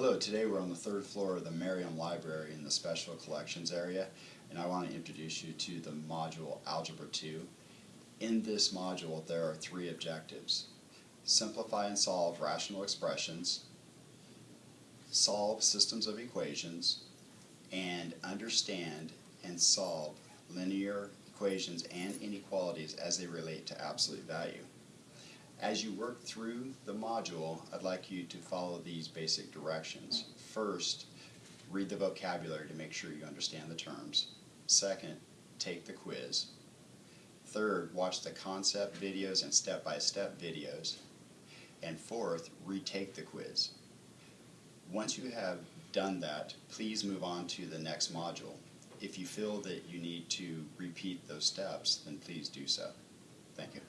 Hello, today we're on the third floor of the Meriam Library in the Special Collections area, and I want to introduce you to the module Algebra 2. In this module, there are three objectives. Simplify and solve rational expressions, solve systems of equations, and understand and solve linear equations and inequalities as they relate to absolute value. As you work through the module, I'd like you to follow these basic directions. First, read the vocabulary to make sure you understand the terms. Second, take the quiz. Third, watch the concept videos and step-by-step videos. And fourth, retake the quiz. Once you have done that, please move on to the next module. If you feel that you need to repeat those steps, then please do so. Thank you.